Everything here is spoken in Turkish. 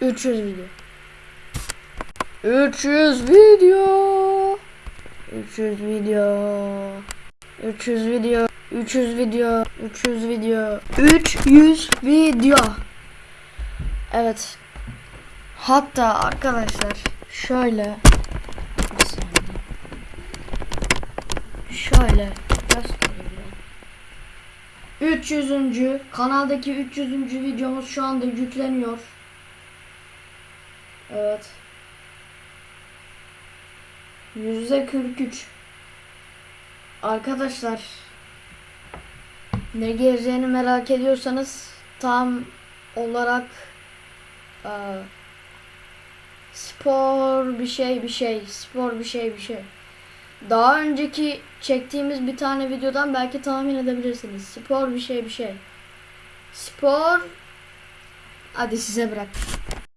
300 video. 300 video. 300 video. 300 video. 300 video. 300 video. 300 video. Evet. Hatta arkadaşlar şöyle. Şöyle göstereyim. 300. kanaldaki 300. videomuz şu anda yükleniyor. Evet. Yüzde 43. Arkadaşlar ne geleceğini merak ediyorsanız tam olarak eee, spor bir şey bir şey spor bir şey bir şey. Daha önceki çektiğimiz bir tane videodan belki tahmin edebilirsiniz. Spor bir şey bir şey. Spor hadi size bırak.